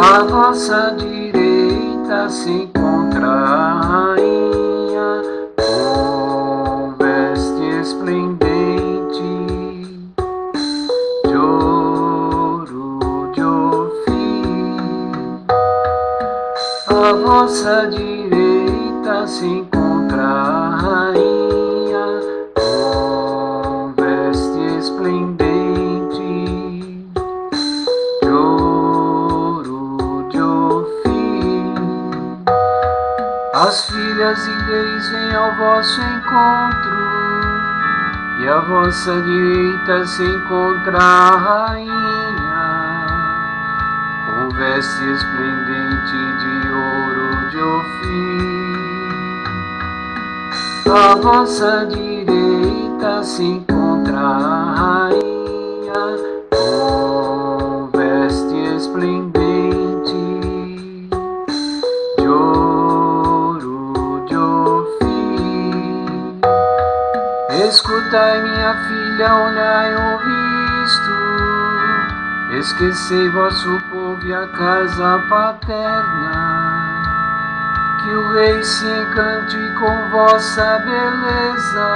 À vossa direita se encontra a rainha com veste esplendente de ouro de ofim. À vossa direita se encontra a rainha As filhas reis vêm ao vosso encontro, e à vossa direita se encontra a rainha, com veste esplendente de ouro de ofim. À vossa direita se encontra Escutai, minha filha, olhai, ouvisto. Esquecei vosso povo e a casa paterna. Que o rei se encante com vossa beleza.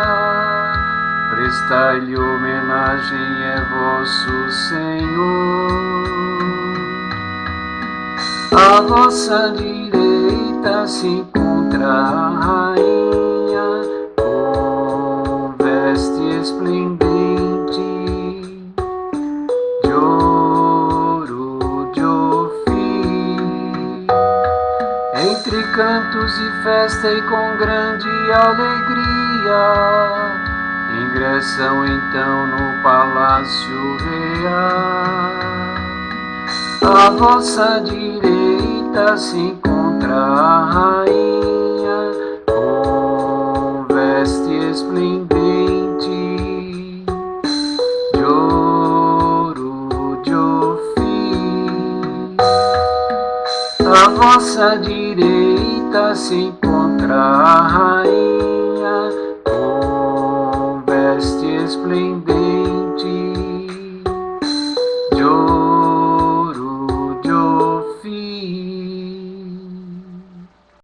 Prestai-lhe homenagem, é vosso Senhor. À vossa direita se encontra veste esplendente de ouro de ofim. Entre cantos e festa e com grande alegria, ingressam então no palácio real. À vossa direita se encontra a rainha vossa direita se encontra a rainha com veste esplendente